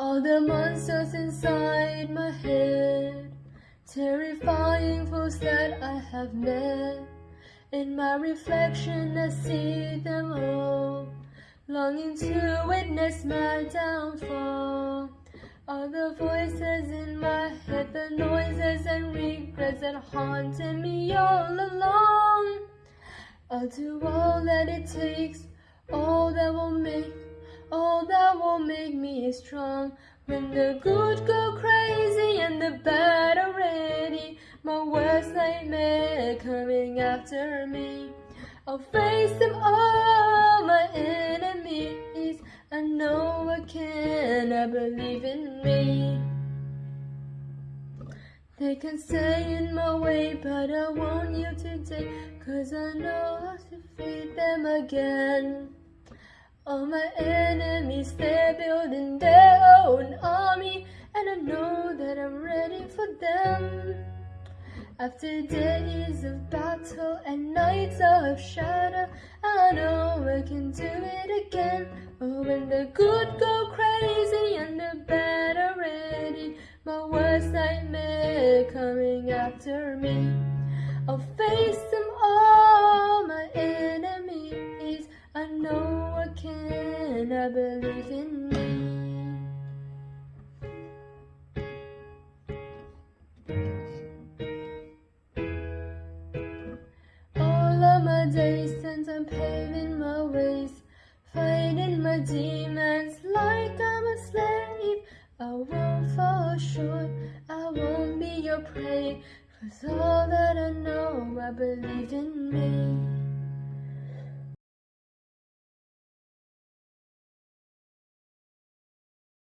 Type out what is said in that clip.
All the monsters inside my head, terrifying foes that I have met. In my reflection, I see them all, longing to witness my downfall. All the voices in my head, the noises and regrets that haunted me all along. I'll do all that it takes, all that will make, all that will make me strong. When the good go crazy and the bad are ready, my worst nightmare coming after me. I'll face them all, my enemies. I know I can, I believe in me. They can stay in my way, but I want you today, cause I know how to defeat them again. All my enemies, they're building their own army, and I know that I'm ready for them. After days of battle and nights of shadow, I know I can do it again. Oh, when the good go crazy and the bad are ready, my worst nightmare coming after me. I'll face know can, I believe in me. All of my days spent on paving my ways, fighting my demons like I'm a slave. I won't fall short, I won't be your prey, cause all that I know, I believe in me.